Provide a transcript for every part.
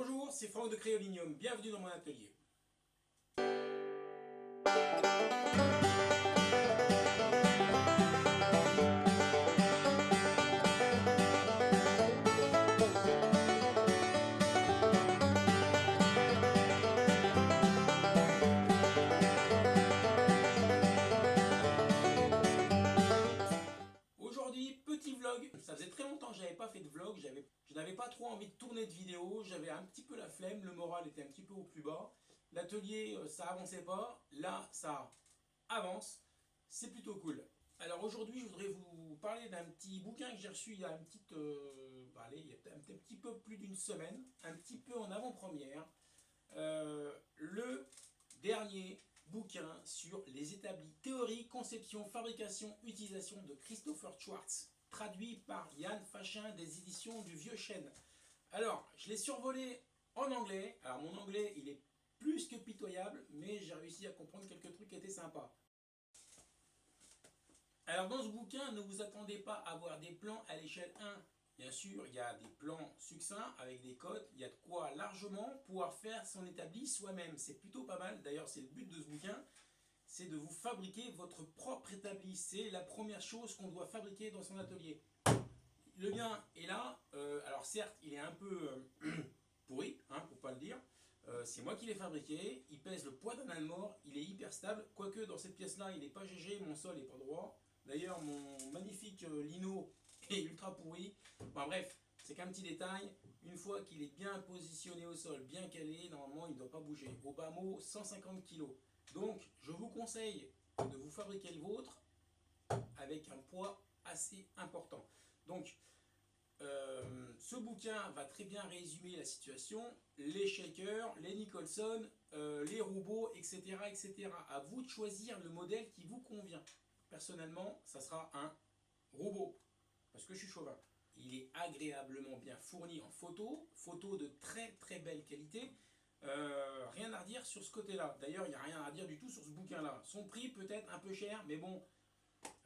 Bonjour, c'est Franck de Créolinium, bienvenue dans mon atelier. Aujourd'hui, petit vlog. Ça faisait très longtemps que j'avais pas fait de vlog. Je pas trop envie de tourner de vidéo. J'avais un petit peu la flemme. Le moral était un petit peu au plus bas. L'atelier, euh, ça avançait pas. Là, ça avance. C'est plutôt cool. Alors aujourd'hui, je voudrais vous parler d'un petit bouquin que j'ai reçu il y a un petit, euh, bah, allez, un petit peu plus d'une semaine, un petit peu en avant-première. Euh, le dernier bouquin sur les établis théorie, conception, fabrication, utilisation de Christopher Schwartz, traduit par Yann Fachin des éditions du Vieux Chêne. Alors, je l'ai survolé en anglais. Alors, mon anglais, il est plus que pitoyable, mais j'ai réussi à comprendre quelques trucs qui étaient sympas. Alors, dans ce bouquin, ne vous attendez pas à voir des plans à l'échelle 1. Bien sûr, il y a des plans succincts avec des codes, il y a de quoi largement pouvoir faire son établi soi-même. C'est plutôt pas mal, d'ailleurs c'est le but de ce bouquin, c'est de vous fabriquer votre propre établi. C'est la première chose qu'on doit fabriquer dans son atelier. Le mien est là, euh, alors certes il est un peu euh, pourri, hein, pour pas le dire, euh, c'est moi qui l'ai fabriqué, il pèse le poids d'un mort, il est hyper stable, quoique dans cette pièce là il n'est pas GG, mon sol n'est pas droit. D'ailleurs mon magnifique lino est ultra pourri. Bon, bref, c'est qu'un petit détail. Une fois qu'il est bien positionné au sol, bien calé, normalement, il ne doit pas bouger. Au bas mot, 150 kg. Donc, je vous conseille de vous fabriquer le vôtre avec un poids assez important. Donc, euh, ce bouquin va très bien résumer la situation. Les shakers, les Nicholson, euh, les robots, etc., etc. À vous de choisir le modèle qui vous convient. Personnellement, ça sera un robot parce que je suis chauvin. Il est agréablement bien fourni en photos, photos de très très belle qualité. Euh, rien à redire sur ce côté-là. D'ailleurs, il n'y a rien à dire du tout sur ce bouquin-là. Son prix peut-être un peu cher, mais bon,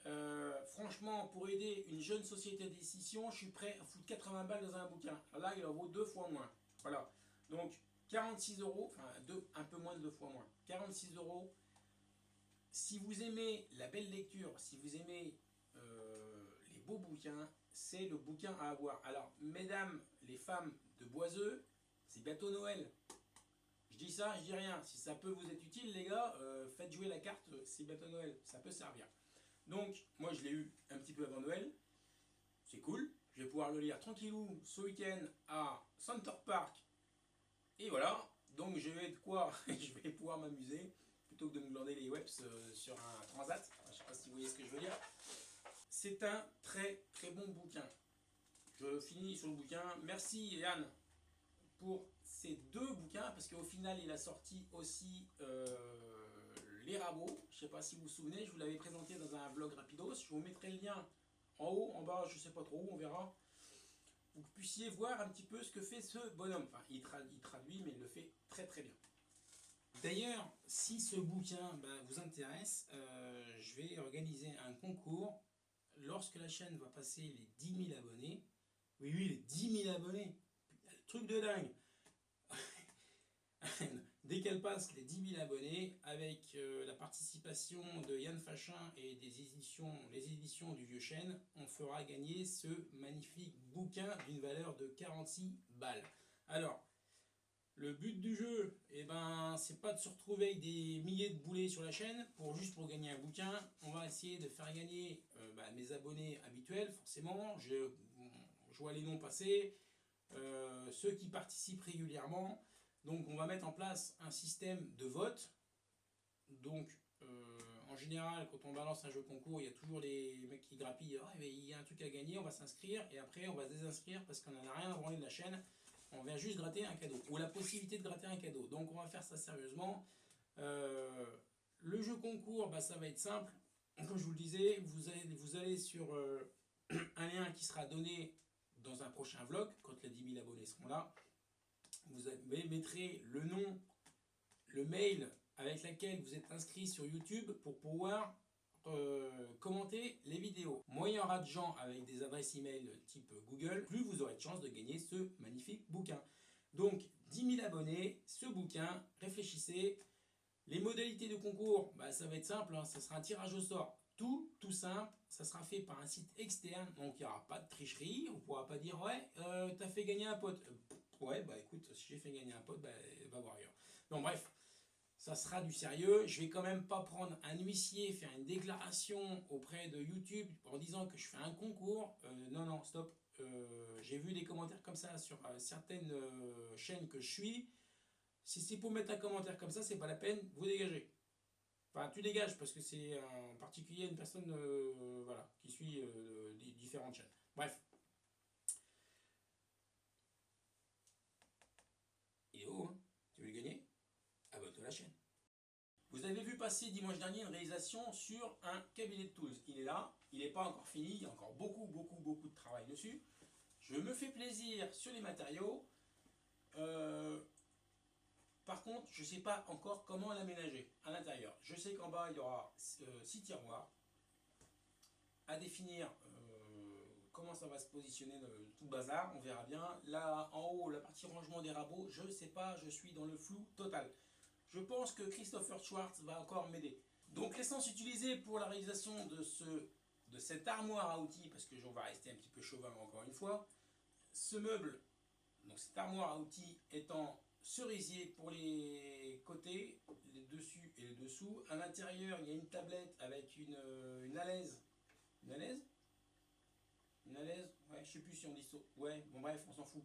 euh, franchement, pour aider une jeune société d'édition, je suis prêt à foutre 80 balles dans un bouquin. Là, il en vaut deux fois moins. Voilà. Donc, 46 euros, enfin, un peu moins de deux fois moins. 46 euros. Si vous aimez la belle lecture, si vous aimez euh, les beaux bouquins, c'est le bouquin à avoir. Alors, mesdames, les femmes de Boiseux, c'est bientôt Noël. Dis ça, je dis rien. Si ça peut vous être utile, les gars, euh, faites jouer la carte, c'est bientôt Noël. Ça peut servir. Donc, moi, je l'ai eu un petit peu avant Noël. C'est cool. Je vais pouvoir le lire tranquillou ce week-end à Center Park. Et voilà. Donc, je vais de quoi? Je vais pouvoir m'amuser plutôt que de me glander les webs euh, sur un transat. Je ne sais pas si vous voyez ce que je veux dire. C'est un très très bon bouquin. Je finis sur le bouquin. Merci Yann pour ces deux bouquins, parce qu'au final il a sorti aussi euh, Les Rabots. Je ne sais pas si vous vous souvenez, je vous l'avais présenté dans un vlog rapidos. Je vous mettrai le lien en haut, en bas, je ne sais pas trop où, on verra. Vous puissiez voir un petit peu ce que fait ce bonhomme. Enfin, il, traduit, mais il le fait très très bien. D'ailleurs, si ce bouquin ben, vous intéresse, euh, je vais organiser un concours lorsque la chaîne va passer les 10 000 abonnés, oui, oui, les 10 000 abonnés, truc de dingue, dès qu'elle passe les 10 000 abonnés, avec euh, la participation de Yann Fachin et des éditions, les éditions du Vieux Chêne, on fera gagner ce magnifique bouquin d'une valeur de 46 balles. Alors, le but du jeu, eh ben, c'est pas de se retrouver avec des milliers de boulets sur la chaîne pour juste pour gagner un bouquin. On va essayer de faire gagner euh, bah, mes abonnés habituels, forcément. Je, vois les noms passer, euh, ceux qui participent régulièrement. Donc on va mettre en place un système de vote. Donc euh, en général, quand on balance un jeu concours, il y a toujours les mecs qui grappillent. Ah, il y a un truc à gagner, on va s'inscrire et après on va se désinscrire parce qu'on n'en a rien à branler de la chaîne on vient juste gratter un cadeau, ou la possibilité de gratter un cadeau. Donc on va faire ça sérieusement. Euh, le jeu concours, bah, ça va être simple. Comme je vous le disais, vous allez, vous allez sur euh, un lien qui sera donné dans un prochain vlog, quand les 10 000 abonnés seront là. Vous mettrez le nom, le mail avec lequel vous êtes inscrit sur YouTube pour pouvoir euh, commenter les vidéos. Moins il y aura de gens avec des adresses email type Google, plus vous aurez de chance de gagner ce magnifique bouquin. Donc 10 000 abonnés, ce bouquin, réfléchissez. Les modalités de concours, bah, ça va être simple, hein, ça sera un tirage au sort. Tout, tout simple, ça sera fait par un site externe, donc il n'y aura pas de tricherie, on ne pourra pas dire ouais, euh, tu as fait gagner un pote. Euh, ouais, bah écoute, si j'ai fait gagner un pote, bah, va voir ailleurs. Donc bref, ça sera du sérieux. Je vais quand même pas prendre un huissier, faire une déclaration auprès de YouTube en disant que je fais un concours. Euh, non, non, stop. j'ai vu des commentaires comme ça sur certaines chaînes que je suis. Si c'est pour mettre un commentaire comme ça, c'est pas la peine, vous dégagez. Enfin, tu dégages parce que c'est en particulier une personne euh, voilà, qui suit euh, différentes chaînes. Bref. Hein Tu veux le gagner? Abonne-toi à la chaîne. Vous avez vu passer dimanche dernier une réalisation sur un cabinet de tools. Il est là, il n'est pas encore fini, il y a encore beaucoup, beaucoup, beaucoup de travail dessus. Je me fais plaisir sur les matériaux. Euh, par contre, je ne sais pas encore comment l'aménager à l'intérieur. Je sais qu'en bas, il y aura 6 euh, tiroirs à définir comment ça va se positionner tout bazar, on verra bien. Là, en haut, la partie rangement des rabots, je ne sais pas, je suis dans le flou total. Je pense que Christopher Schwartz va encore m'aider. Donc l'essence utilisée pour la réalisation de, ce, de cette armoire à outils, parce que j'en vais rester un petit peu chauvin encore une fois, ce meuble, donc cette armoire à outils étant cerisier pour les côtés, les dessus et les dessous. À l'intérieur, il y a une tablette avec une, euh, une alaise. Une Une alaise Ouais, je sais plus si on dit ça. Ouais, bon bref, on s'en fout.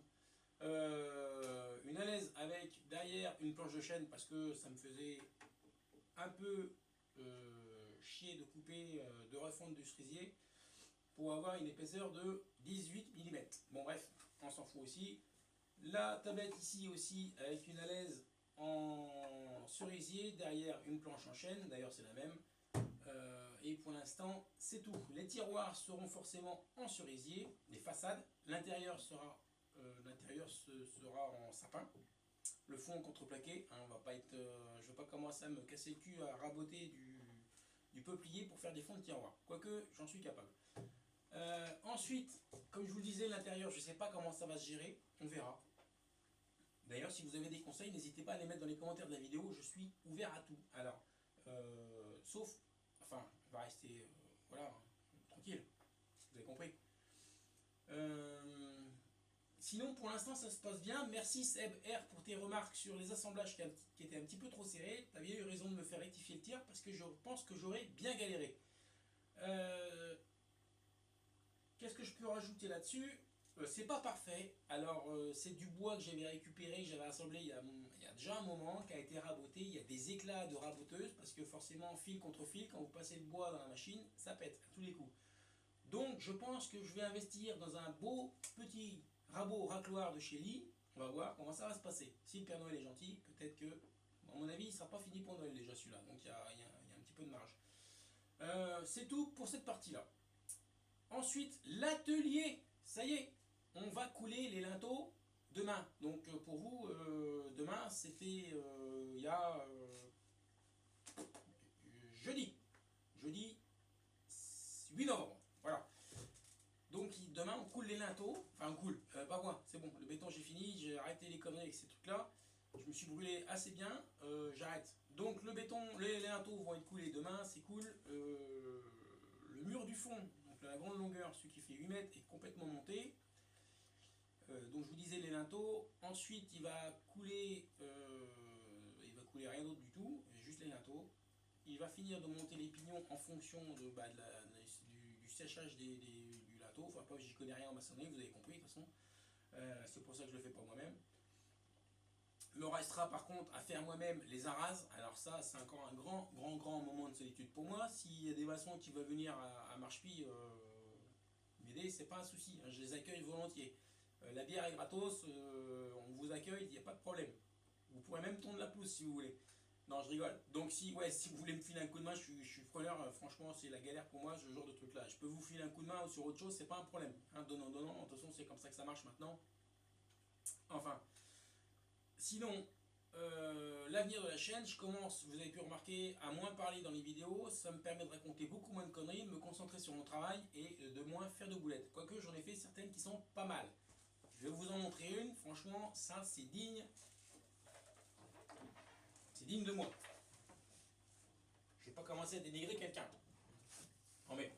Euh, une alaise avec derrière une planche de chaîne parce que ça me faisait un peu euh, chier de couper, de refondre du cerisier pour avoir une épaisseur de 18 mm. Bon bref, on s'en fout aussi. La tablette ici aussi avec une alaise en cerisier, derrière une planche en chaîne, d'ailleurs c'est la même. Euh, et pour l'instant c'est tout. Les tiroirs seront forcément en cerisier, les façades. L'intérieur sera, euh, sera en sapin. Le fond contreplaqué, hein, on va pas être, euh, je ne vais pas commencer à me casser le cul à raboter du, du peuplier pour faire des fonds de tiroirs. Quoique j'en suis capable. ensuite, comme je vous le disais, l'intérieur, je ne sais pas comment ça va se gérer, on verra. D'ailleurs, si vous avez des conseils, n'hésitez pas à les mettre dans les commentaires de la vidéo. Je suis ouvert à tout. Alors, euh, sauf, enfin, va rester, euh, voilà, tranquille. Vous avez compris. Euh, sinon, pour l'instant, ça se passe bien. Merci Seb R pour tes remarques sur les assemblages qui, étaient un petit peu trop serrés. Tu avais eu raison de me faire rectifier le tir parce que je pense que j'aurais bien galéré. Qu'est-ce que je peux rajouter là-dessus? Euh, c'est pas parfait. Alors, euh, c'est du bois que j'avais récupéré, que j'avais assemblé il y, a, déjà un moment, qui a été raboté. Il y a des éclats de raboteuse, parce que forcément, fil contre fil, quand vous passez le bois dans la machine, ça pète à tous les coups. Donc, je pense que je vais investir dans un beau petit rabot racloir de chez Lee. On va voir comment ça va se passer. Si le Père Noël est gentil, peut-être que, à mon avis, il ne sera pas fini pour Noël déjà celui-là. Donc, il y, a, un petit peu de marge. Euh, c'est tout pour cette partie-là. Ensuite, l'atelier. Ça y est, on va couler les linteaux demain. Donc euh, pour vous, euh, demain, c'était euh, il y a jeudi. Jeudi 8 novembre. Voilà. Donc demain, on coule les linteaux. Enfin, on coule. pas moi, c'est bon. Le béton, j'ai fini. J'ai arrêté les conneries avec ces trucs-là. Je me suis brûlé assez bien. J'arrête. Donc le béton, les, linteaux vont être coulés demain. C'est cool. le mur du fond, donc la grande longueur, celui qui fait 8 mètres, est complètement monté. Euh, donc je vous disais les linteaux. Ensuite, il va couler, euh, il va couler rien d'autre du tout, juste les linteaux. Il va finir de monter les pignons en fonction bah, du, séchage du linteau. Enfin, pas, j'y connais rien en maçonnerie, vous avez compris de toute façon. Euh, c'est pour ça que je le fais pas moi-même. Me restera par contre à faire moi-même les arases. Alors ça, c'est encore un grand, grand, grand moment de solitude pour moi. S'il y a des maçons qui veulent venir à, à Marchepie m'aider, c'est pas un souci. Hein. je les accueille volontiers. Euh, la bière est gratos, euh, on vous accueille, il n'y a pas de problème. Vous pourrez même tourner la pousse si vous voulez. Non, je rigole. Donc si, ouais, si vous voulez me filer un coup de main, je suis, je. Euh, franchement, c'est la galère pour moi, ce genre de truc-là. Je peux vous filer un coup de main ou sur autre chose, c'est pas un problème. Hein, donnant, donnant. De toute façon, c'est comme ça que ça marche maintenant. Enfin. Sinon, l'avenir de la chaîne, je commence, vous avez pu remarquer, à moins parler dans les vidéos. Ça me permet de raconter beaucoup moins de conneries, de me concentrer sur mon travail et de moins faire de boulettes. Quoique, j'en ai fait certaines qui sont pas mal. Je vais vous en montrer une. Franchement, ça, c'est digne digne de moi. Je vais pas commencer à dénigrer quelqu'un. Non mais.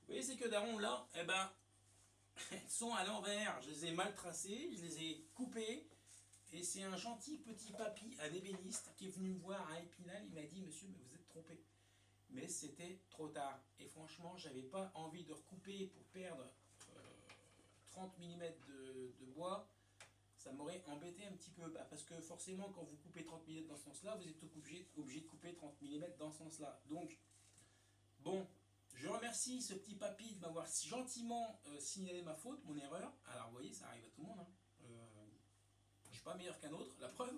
Vous voyez ces queues d'aron là, eh ben, elles sont à l'envers. Je les ai mal tracées, je les ai coupées. Et c'est un gentil petit papy, un ébéniste, qui est venu me voir à Épinal. Il m'a dit, monsieur, mais vous êtes trompé. Mais c'était trop tard. Et franchement, j'avais pas envie de recouper pour perdre 30 mm de, bois, ça m'aurait embêté un petit peu. Bah, parce que forcément, quand vous coupez 30 mm dans ce sens-là, vous êtes obligé, obligé de couper 30 mm dans ce sens-là. Donc, bon, je remercie ce petit papy de m'avoir gentiment euh, signalé ma faute, mon erreur. Alors, vous voyez, ça arrive à tout le monde. Hein. Euh, je ne suis pas meilleur qu'un autre, la preuve.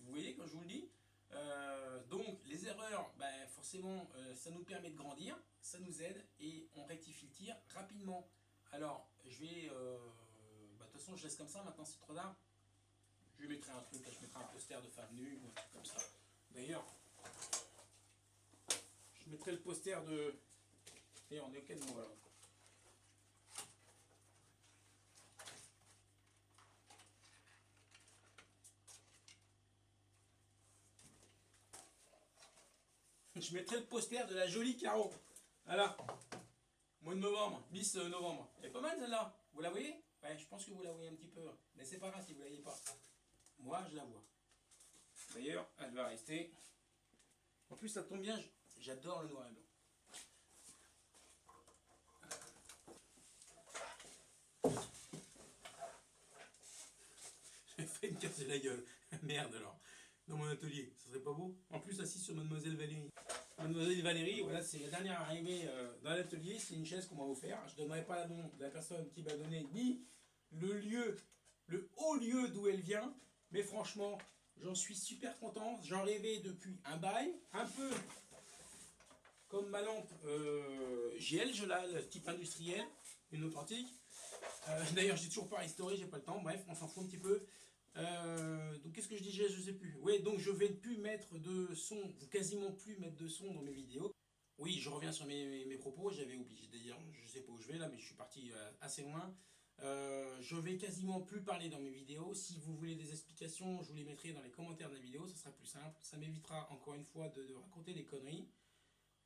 Vous voyez, quand je vous le dis. Euh, donc, les erreurs, ben, forcément, ça nous permet de grandir, ça nous aide et on rectifie le tir rapidement. Alors, je vais... Euh, bah, de toute façon, je laisse comme ça, maintenant c'est trop tard. Je mettrai un truc, je mettrai un poster de femme nue, ou un truc comme ça. D'ailleurs, je mettrai le poster de... Et on est ok de moi Je mettrai le poster de la jolie Caro. Voilà. Mois de novembre, Miss euh, novembre. Elle est pas mal celle-là. Vous la voyez? Ouais, je pense que vous la voyez un petit peu. Mais c'est pas grave si vous la voyez pas. Moi, je la vois. D'ailleurs, elle va rester. En plus, ça tombe bien, j'adore le noir et blanc. J'ai fait me casser la gueule. Merde alors. Dans mon atelier, ça serait pas beau? En plus, assis sur Mademoiselle Valérie. Mademoiselle Valérie, voilà, c'est la dernière arrivée euh, dans l'atelier. C'est une chaise qu'on m'a offert. Je ne donnerai pas le nom de la personne qui m'a donné, ni le lieu, le haut lieu d'où elle vient. Mais franchement, j'en suis super content. J'en rêvais depuis un bail. Un peu comme ma lampe euh, GL, je le type industriel, une authentique. Euh, D'ailleurs, j'ai toujours pas restauré, j'ai pas le temps. Bref, on s'en fout un petit peu. Euh, donc qu'est-ce que je disais Je sais plus. Oui, donc je vais plus mettre de son, quasiment plus mettre de son dans mes vidéos. Oui, je reviens sur mes, propos, j'avais oublié de dire, je sais pas où je vais là, mais je suis parti euh, assez loin. Euh, je vais quasiment plus parler dans mes vidéos. Si vous voulez des explications, je vous les mettrai dans les commentaires de la vidéo, ce sera plus simple. Ça m'évitera encore une fois de, raconter des conneries.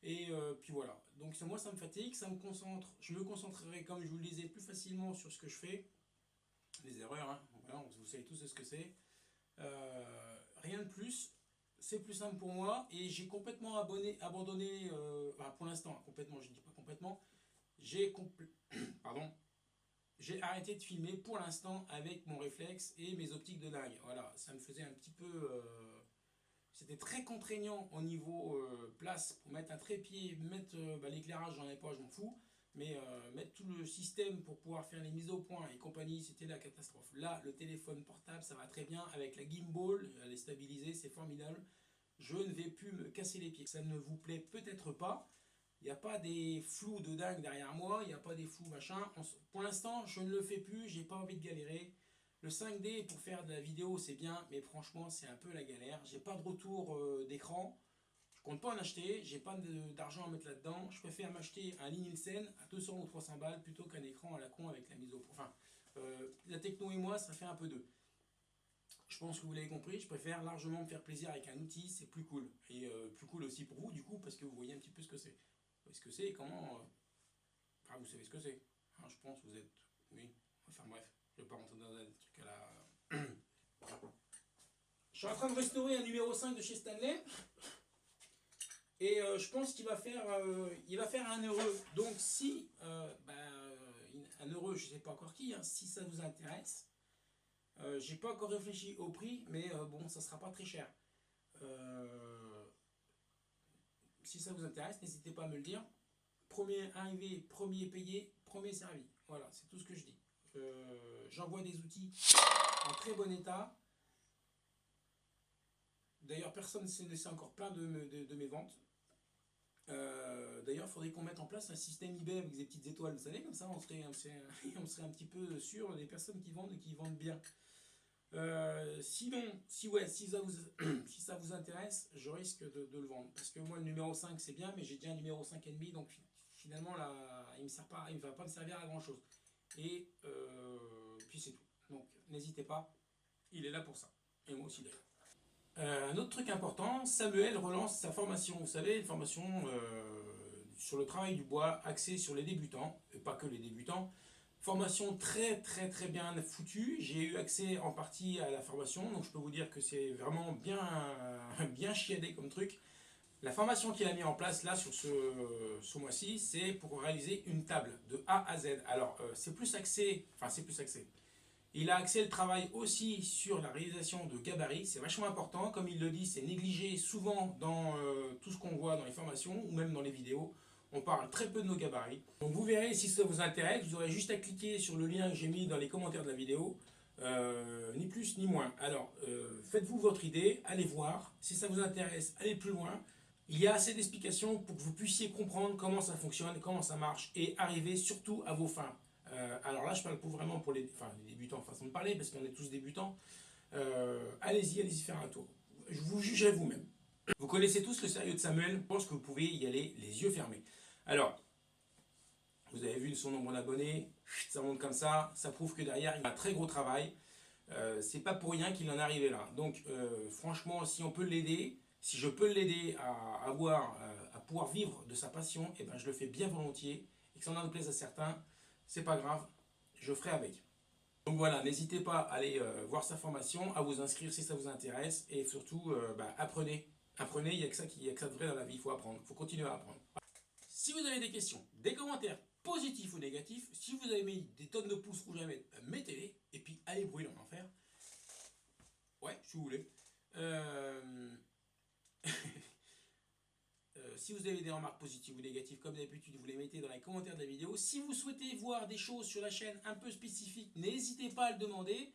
Et puis voilà. Donc moi ça me fatigue, ça me concentre. Je me concentrerai, comme je vous le disais, plus facilement sur ce que je fais les erreurs, hein. Vous savez tous ce que c'est. Euh, rien de plus, c'est plus simple pour moi et j'ai complètement abonné, abandonné, euh, pour l'instant, complètement, je ne dis pas complètement, j'ai pardon, j'ai arrêté de filmer pour l'instant avec mon réflexe et mes optiques de dingue. Voilà, ça me faisait un petit peu... Euh, c'était très contraignant au niveau place pour mettre un trépied, mettre bah, l'éclairage, j'en ai pas, je m'en fous. Mais euh, mettre tout le système pour pouvoir faire les mises au point et compagnie, c'était la catastrophe. Là, le téléphone portable, ça va très bien. Avec la gimbal, elle est stabilisée, c'est formidable. Je ne vais plus me casser les pieds. Ça ne vous plaît peut-être pas. Il n'y a pas des flous de dingue derrière moi, il n'y a pas des flous machin. Pour l'instant, je ne le fais plus, j'ai pas envie de galérer. Le 5D pour faire de la vidéo, c'est bien, mais franchement, c'est un peu la galère. J'ai pas de retour euh, d'écran. Compte pas en acheter, j'ai pas d'argent à mettre là-dedans. Je préfère m'acheter un Nielsen à 200 ou 300 balles plutôt qu'un écran à la con avec la mise au point. Enfin, euh, la techno et moi, ça fait un peu deux. Je pense que vous l'avez compris, je préfère largement me faire plaisir avec un outil, c'est plus cool. Et euh, plus cool aussi pour vous, du coup, parce que vous voyez un petit peu ce que c'est. Vous ce que c'est et comment... Euh, enfin, vous savez ce que c'est. Hein, je pense vous êtes... Oui, enfin bref, je vais pas rentrer dans un truc à la... je suis en train de restaurer un numéro 5 de chez Stanley. Et euh, je pense qu'il va faire euh, il va faire un heureux. Donc si euh, ben, un heureux, je ne sais pas encore qui, hein, si ça vous intéresse, j'ai pas encore réfléchi au prix, mais bon, ça sera pas très cher. si ça vous intéresse, n'hésitez pas à me le dire. Premier arrivé, premier payé, premier servi. Voilà, c'est tout ce que je dis. J'envoie des outils en très bon état. D'ailleurs, personne ne laissé encore plein de mes ventes. Euh, d'ailleurs, il faudrait qu'on mette en place un système eBay avec des petites étoiles, vous savez, comme ça on serait, on serait un petit peu sûr des personnes qui vendent et qui vendent bien. Euh, sinon, si, ouais, si, ça vous, si ça vous intéresse, je risque de, le vendre. Parce que moi, le numéro 5, c'est bien, mais j'ai déjà un numéro 5,5, donc finalement, là, il ne va pas me servir à grand chose. Et euh, puis c'est tout. Donc, n'hésitez pas. Il est là pour ça. Et moi aussi d'ailleurs. Euh, un autre truc important, Samuel relance sa formation. Vous savez, une formation euh, sur le travail du bois axée sur les débutants, et pas que les débutants. Formation très très très bien foutue. J'ai eu accès en partie à la formation, donc je peux vous dire que c'est vraiment bien, bien chiadé comme truc. La formation qu'il a mis en place là sur ce, ce mois-ci, c'est pour réaliser une table de A à Z. Alors euh, c'est plus axé, enfin c'est plus axé. Il a axé le travail aussi sur la réalisation de gabarits, c'est vachement important. Comme il le dit, c'est négligé souvent dans euh, tout ce qu'on voit dans les formations ou même dans les vidéos. On parle très peu de nos gabarits. Donc vous verrez si ça vous intéresse, vous aurez juste à cliquer sur le lien que j'ai mis dans les commentaires de la vidéo. Euh, ni plus ni moins. Alors, faites-vous votre idée, allez voir. Si ça vous intéresse, allez plus loin. Il y a assez d'explications pour que vous puissiez comprendre comment ça fonctionne, comment ça marche et arriver surtout à vos fins. Euh, alors là, je parle pour vraiment pour les, enfin, les débutants, façon de parler, parce qu'on est tous débutants. Euh, allez-y, allez-y faire un tour. Je vous jugerai vous-même. Vous connaissez tous le sérieux de Samuel, je pense que vous pouvez y aller les yeux fermés. Alors, vous avez vu son nombre d'abonnés, ça monte comme ça, ça prouve que derrière, il a un très gros travail. Euh, c'est pas pour rien qu'il en est arrivé là. Donc, franchement, si on peut l'aider, si je peux l'aider à, avoir, à pouvoir vivre de sa passion, eh ben je le fais bien volontiers. Et que ça en plaise à certains, c'est pas grave, je ferai avec. Donc voilà, n'hésitez pas à aller euh, voir sa formation, à vous inscrire si ça vous intéresse. Et surtout, euh, bah, apprenez. Apprenez, il n'y a, que ça qui, a que ça de vrai dans la vie, il faut apprendre, il faut continuer à apprendre. Si vous avez des questions, des commentaires positifs ou négatifs, si vous avez mis des tonnes de pouces rouges à mettre, mettez-les, et puis allez brûler en enfer. Ouais, si vous voulez. Euh, euh, si vous avez des remarques positives ou négatives, comme d'habitude, vous les mettez dans les commentaires de la vidéo. Si vous souhaitez voir des choses sur la chaîne un peu spécifiques, n'hésitez pas à le demander.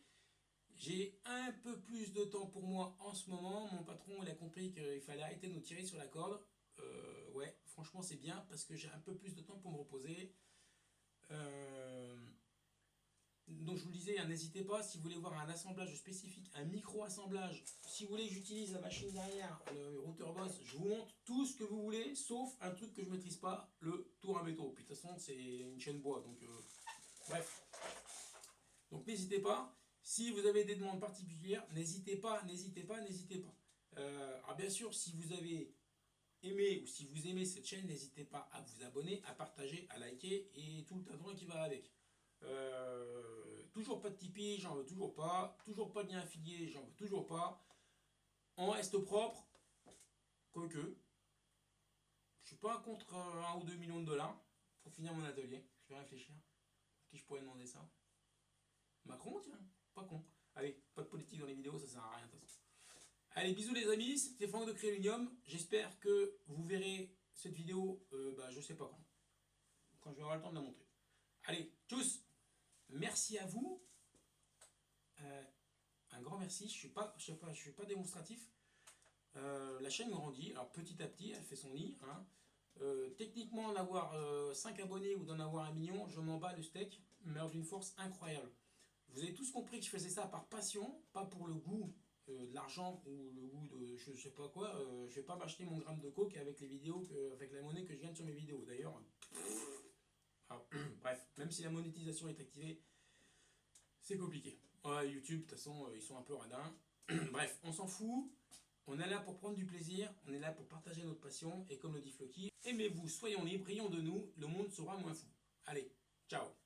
J'ai un peu plus de temps pour moi en ce moment. Mon patron il a compris qu'il fallait arrêter de nous tirer sur la corde. Euh, ouais, franchement c'est bien parce que j'ai un peu plus de temps pour me reposer. Euh, donc je vous le hein, n'hésitez pas, si vous voulez voir un assemblage spécifique, un micro-assemblage, si vous voulez que j'utilise la machine derrière, le routeur boss, je vous montre tout ce que vous voulez, sauf un truc que je maîtrise pas, le tour à métaux. Puis de toute façon, c'est une chaîne bois, donc euh, bref. Donc n'hésitez pas, si vous avez des demandes particulières, n'hésitez pas, n'hésitez pas, n'hésitez pas. Euh, alors bien sûr, si vous avez aimé ou si vous aimez cette chaîne, n'hésitez pas à vous abonner, à partager, à liker et tout le tas qui va avec. Euh, toujours pas de Tipeee, j'en veux toujours pas. Toujours pas de lien affilié, j'en veux toujours pas. On reste propre. Quoique. Je suis pas contre un ou deux millions de dollars pour finir mon atelier. Je vais réfléchir. Qui je pourrais demander ça Macron, tiens. Pas con. Allez, pas de politique dans les vidéos, ça sert à rien de toute façon. Allez, bisous les amis, c'était Franck de Créunium. J'espère que vous verrez cette vidéo, euh, bah, je sais pas quand. Quand je vais avoir le temps de la montrer. Allez, tchuss Merci à vous. Euh, un grand merci. Je ne suis, pas, je suis pas démonstratif. Euh, la chaîne grandit. Alors petit à petit, elle fait son nid. Hein. Euh, techniquement, en avoir 5 abonnés ou d'en avoir un million, je m'en bats le steak, mais d'une force incroyable. Vous avez tous compris que je faisais ça par passion, pas pour le goût de l'argent ou le goût de je sais pas quoi. je vais pas m'acheter mon gramme de coke avec les vidéos, avec la monnaie que je gagne sur mes vidéos. D'ailleurs, bref, même si la monétisation est activée, c'est compliqué. YouTube, de toute façon, euh, ils sont un peu radins. bref, on s'en fout. On est là pour prendre du plaisir, on est là pour partager notre passion, et comme le dit Floki, aimez-vous, soyons libres, rions de nous, le monde sera moins fou. Allez, ciao